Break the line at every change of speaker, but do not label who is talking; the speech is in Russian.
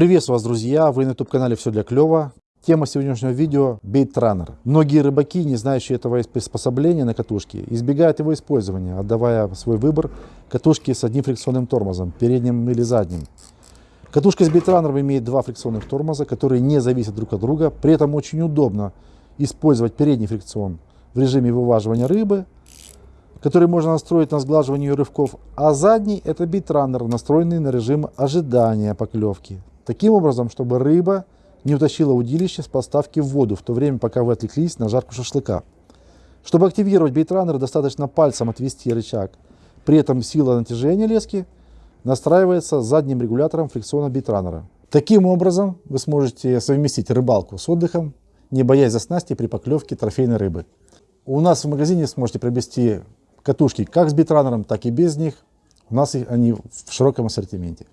Приветствую вас, друзья! Вы на YouTube-канале «Все для клёва». Тема сегодняшнего видео – бейт-раннер. Многие рыбаки, не знающие этого приспособления на катушке, избегают его использования, отдавая свой выбор катушке с одним фрикционным тормозом, передним или задним. Катушка с бейт-раннером имеет два фрикционных тормоза, которые не зависят друг от друга. При этом очень удобно использовать передний фрикцион в режиме вываживания рыбы, который можно настроить на сглаживание рывков, а задний – это бит-раннер, настроенный на режим ожидания поклевки. Таким образом, чтобы рыба не утащила удилище с поставки в воду, в то время, пока вы отвлеклись на жарку шашлыка. Чтобы активировать бейтранер, достаточно пальцем отвести рычаг. При этом сила натяжения лески настраивается задним регулятором фрикциона бейтранера. Таким образом, вы сможете совместить рыбалку с отдыхом, не боясь за снасти при поклевке трофейной рыбы. У нас в магазине сможете приобрести катушки как с битранером, так и без них. У нас они в широком ассортименте.